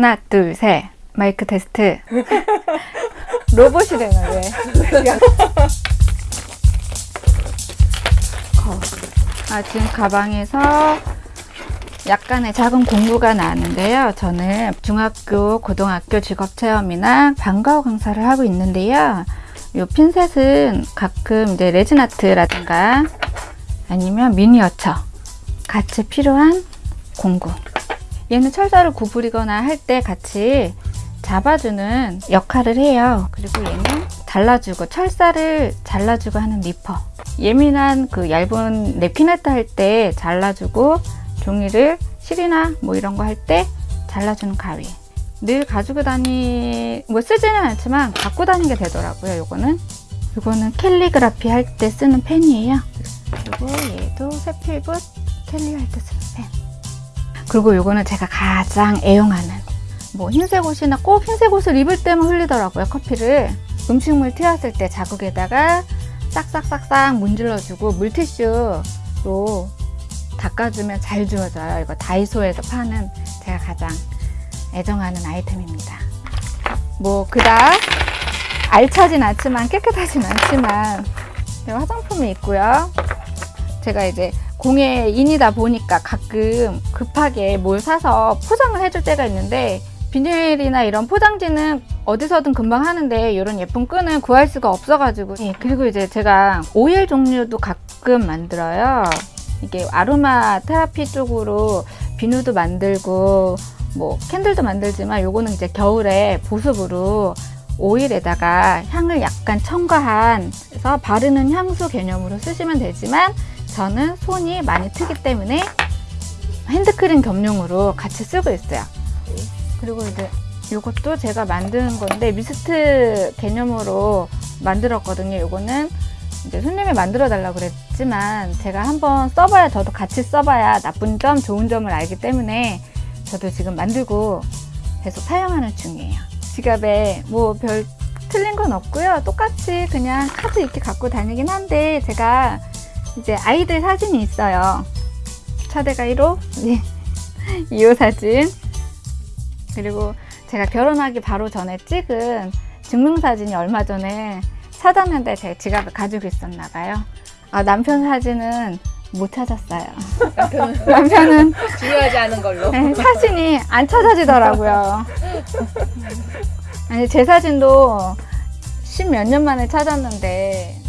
하나, 둘, 셋. 마이크 테스트. 로봇이 되는 왜? 어. 아, 지금 가방에서 약간의 작은 공부가 나왔는데요. 저는 중학교, 고등학교 직업체험이나 방과후 강사를 하고 있는데요. 이 핀셋은 가끔 이제 레진 아트라든가 아니면 미니어처 같이 필요한 공구. 얘는 철사를 구부리거나 할 때 같이 잡아주는 역할을 해요. 그리고 얘는 잘라주고 철사를 잘라주고 하는 니퍼. 예민한 그 얇은 랩피네트 할 때 잘라주고 종이를 실이나 뭐 이런 거 할 때 잘라주는 가위. 늘 가지고 다니 뭐 쓰지는 않지만 갖고 다니게 되더라고요. 요거는 요거는 캘리그라피 할 때 쓰는 펜이에요. 그리고 얘도 세필붓 캘리 할 때 쓰는 펜. 그리고 요거는 제가 가장 애용하는 뭐 흰색 옷이나 꼭 흰색 옷을 입을 때만 흘리더라고요 커피를. 음식물 튀었을 때 자국에다가 싹싹싹싹 문질러주고 물티슈로 닦아주면 잘 지워져요. 이거 다이소에서 파는 제가 가장 애정하는 아이템입니다. 뭐 그닥 알차진 않지만 깨끗하진 않지만 화장품이 있고요. 제가 이제 공예인이다 보니까 가끔 급하게 뭘 사서 포장을 해줄 때가 있는데 비닐이나 이런 포장지는 어디서든 금방 하는데 이런 예쁜 끈은 구할 수가 없어가지고. 예, 그리고 이제 제가 오일 종류도 가끔 만들어요. 이게 아로마 테라피 쪽으로 비누도 만들고 뭐 캔들도 만들지만 요거는 이제 겨울에 보습으로 오일에다가 향을 약간 첨가한 그래서 바르는 향수 개념으로 쓰시면 되지만 저는 손이 많이 트기 때문에 핸드크림 겸용으로 같이 쓰고 있어요. 그리고 이제 이것도 제가 만드는 건데 미스트 개념으로 만들었거든요. 이거는 이제 손님이 만들어 달라고 그랬지만 제가 한번 써봐야 저도 같이 써봐야 나쁜 점, 좋은 점을 알기 때문에 저도 지금 만들고 계속 사용하는 중이에요. 지갑에 뭐 별 틀린 건 없고요. 똑같이 그냥 카드 이렇게 갖고 다니긴 한데 제가 이제 아이들 사진이 있어요. 차대가 1호, 네. 2호 사진. 그리고 제가 결혼하기 바로 전에 찍은 증명사진이 얼마 전에 찾았는데 제 지갑에 가지고 있었나 봐요. 아, 남편 사진은 못 찾았어요. 남편은 남편은 중요하지 않은 걸로. 네, 사진이 안 찾아지더라고요. 아니, 제 사진도 십몇 년 만에 찾았는데